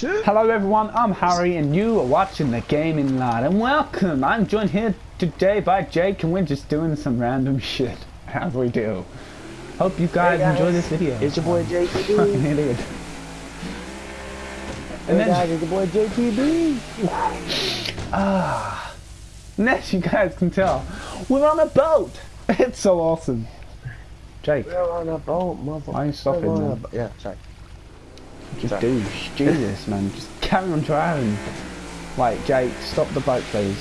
Hello everyone, I'm Harry and you are watching the Gaming Lad and welcome! I'm joined here today by Jake and we're just doing some random shit, as we do. Hope you guys, Hey guys, enjoy this video. It's your boy Fucking JTB. idiot. Hey And then, guys, it's your boy JTB. ah, and as you guys can tell, we're on a boat! It's so awesome. Jake, We're on a boat, motherfucker. You stopping, We're on man? a bo- Yeah, sorry. Just Sorry. do, Jesus man, just carry on driving. Right, Jake, stop the boat please.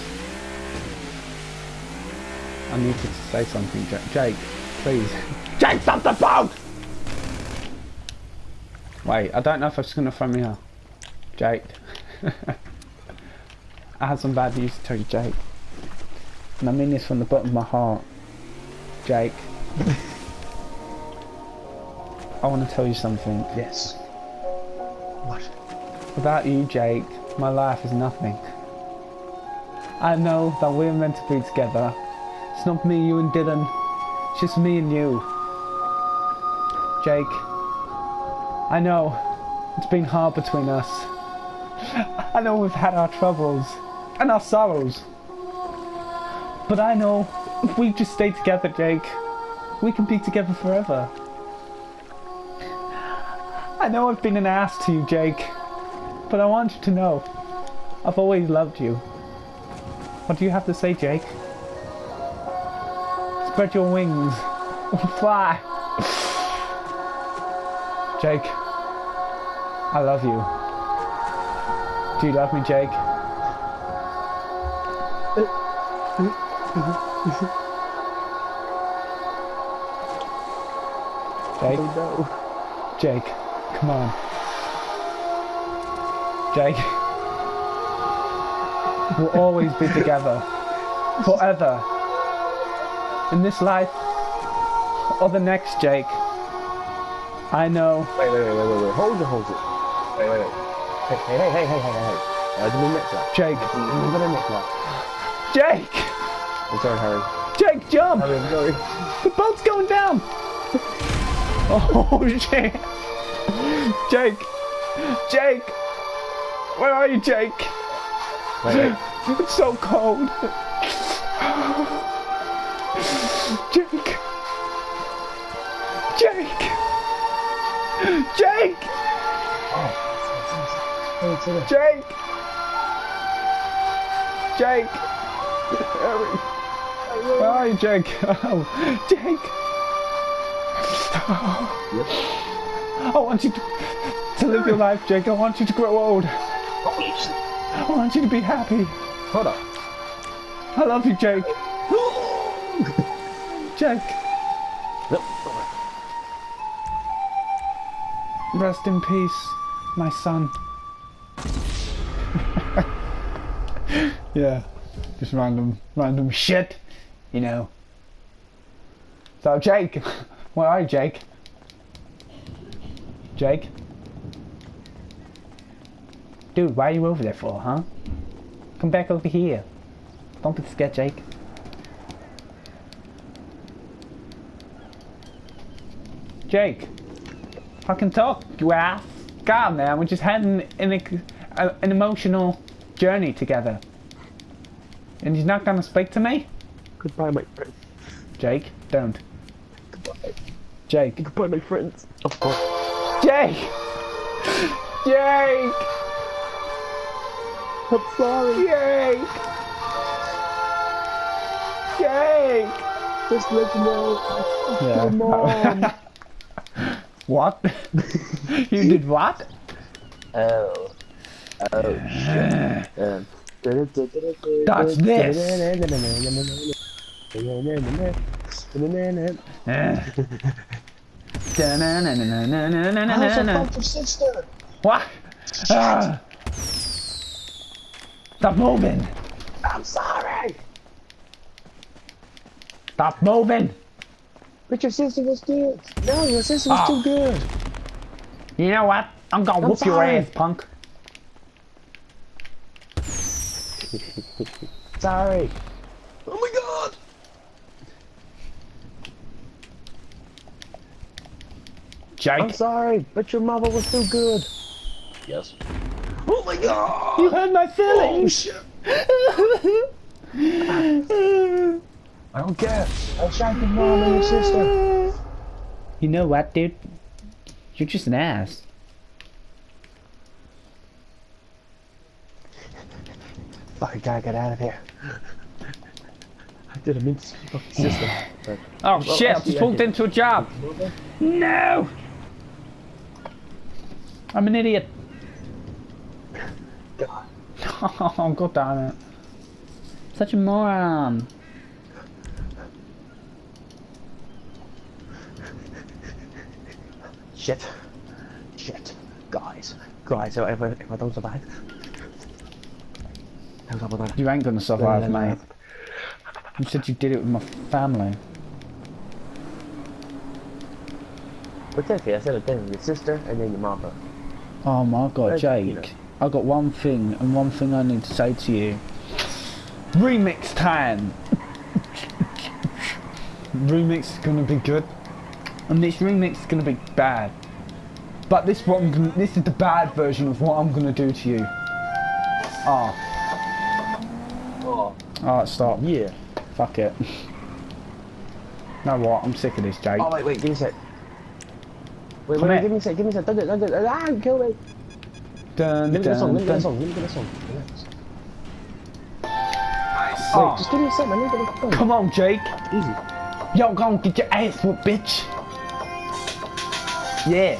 I need to say something, Jake. Jake, please. Jake, stop the boat! Wait, I don't know if it's gonna throw me out. Jake. I have some bad news to tell you, Jake. And I mean this from the bottom of my heart. Jake. I want to tell you something. Yes. What? Without you, Jake, my life is nothing. I know that we're meant to be together. It's not me, you, and Dylan. It's just me and you. Jake, I know it's been hard between us. I know we've had our troubles and our sorrows. But I know if we just stay together, Jake, we can be together forever. I know I've been an ass to you, Jake. But I want you to know, I've always loved you. What do you have to say, Jake? Spread your wings. Fly. Jake, I love you. Do you love me, Jake? Jake? Oh. Jake, come on. Jake. We'll always be together. Forever. In this life or the next, Jake. I know. Wait, wait, wait, wait, wait. Hold it, hold it. Wait, wait, wait. Hey, hey, hey, hey, hey, hey, hey. Give me a next lap. Jake. Give me a next lap. Jake! I'm sorry, Harry. Jake, jump! Harry, I'm sorry. The boat's going down! Oh shit! Jake! Jake! Where are you, Jake? Wait, wait. It's so cold. Jake. Jake. Jake. Hey. Jake. Jake. Where are you, Jake? Oh, Jake. I want you to, to live your life, Jake. I want you to grow old. I want you to be happy. Hold up. I love you, Jake. Jake. Rest in peace, my son. yeah, just random, random shit, you know. So, Jake, where are you, Jake? Jake? Dude, why are you over there for, huh? Come back over here. Don't be scared, Jake. Jake, fucking talk, you ass. God, man, we're just having an, a, uh, an emotional journey together. And he's not gonna speak to me? Goodbye, my friend. Jake, don't. Goodbye. Jake. Goodbye, my friends. Of course. Jake! Jake! I'm sorry. Jake! Jake! Just let you know. Yeah. your mom. What? you did what? Oh. Oh, shit. Um, That's this. What? Ah. Stop moving! I'm sorry. Stop moving! But your sister was good. No, your sister was Ah. too good. You know what? I'm gonna I'm whoop your ass, punk. Sorry. Oh my god. I'm sorry, but your mother was too good. Yes. Oh my god! You hurt my feelings. Oh shit! I don't care. I shot your mom and your sister. You know what, dude? You're just an ass. Fuck, I gotta get out of here. I didn't mean to see your fucking sister. But Oh Well, shit, I actually, just walked into a job. No! I'm an idiot. God. Oh, god damn it. Such a moron. Shit. Shit. Guys. Guys, if I, if I don't survive. How's up with that? You ain't gonna survive, No, no, no. mate. You said you did it with my family. What's that? I said it then. Your sister and then your mama. Oh my god, Jake. you know. I got one thing and one thing I need to say to you. Remix time! remix is gonna be good. And this remix is gonna be bad. But this one gonna, this is the bad version of what I'm gonna do to you. Ah. Oh, Oh. alright, stop. Yeah. Fuck it. know what? I'm sick of this, Jake. Oh, wait, wait, give me a sec. Wait, Come wait, here. give me a sec, give me a sec. Don't do it, don't do it. Ah, kill me. Dun, Let me get song, dun, me get dun. song, let me get a song. Relax. Oh, just give me a sec, man. Let me get a song. come on, Jake. Easy. Yo, go and get your ass whooped, bitch. Yeah.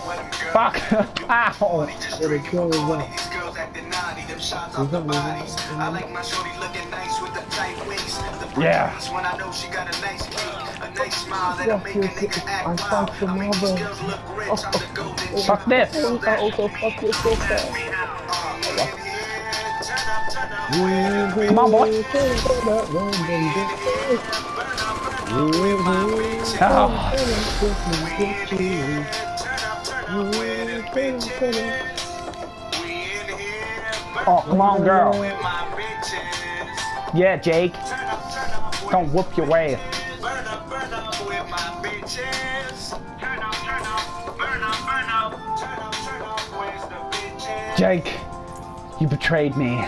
Fuck. Ow. Let it go away. These girls acting naughty, them shots off the bodies. I like my shorty looking nice with the tight waist. The Yeah. when I know she got a nice kick, I fucked the I make these mother. girls look rich. I'm the golden Fuck this. I also oh, oh, fuck your sister. Come on, boy. Oh, oh, oh, come on, girl. Yeah, Jake. Don't whoop your ass. Jake, you betrayed me.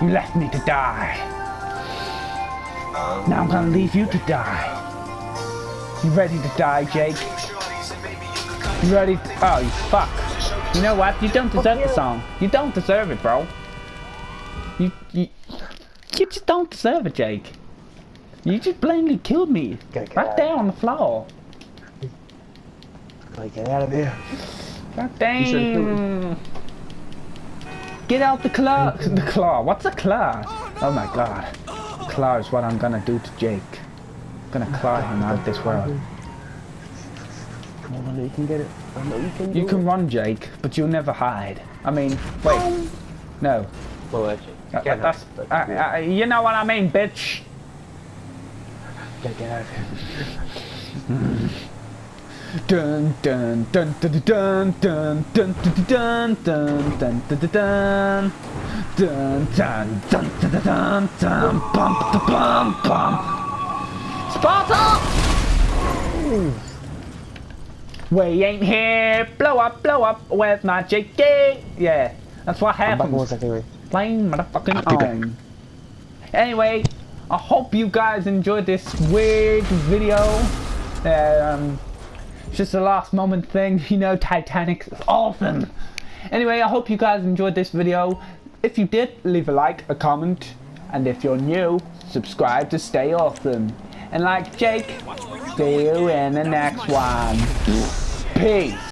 You left me to die. Now I'm gonna leave you to die. You ready to die, Jake? Shorties and maybe you could come You ready? Oh, you fuck. You know what? You don't deserve the song. You don't deserve it, bro. You, you, you just don't deserve it, Jake. You just blatantly killed me. Right there on the floor. Like, get out of here. God damn. Get out the claw. The claw. What's a claw? Oh my god. Claw is what I'm gonna do to Jake. I'm gonna claw him out of this world. Come on, you can get it. I know you can You can it. run, Jake, but you'll never hide. I mean, wait. No. Well, actually, Uh, can't that's, hide, but uh, uh, you know what I mean, bitch. Gotta get out of here. Dun dun dun dun dun dun dun dun dun dun dun dun dun dun dun dun dun dun dun dun bum bum bum Sparta! We ain't here, blow up, blow up with my JK. Yeah, that's what I'm back in one happens. Playing motherfucking I'll be back. on. Anyway, I hope you guys enjoyed this weird video. Um, it's just a last moment thing, you know, Titanic is awesome. Anyway, I hope you guys enjoyed this video. If you did, leave a like, a comment, and if you're new, subscribe to stay awesome. And like Jake, see you in the next one. Peace.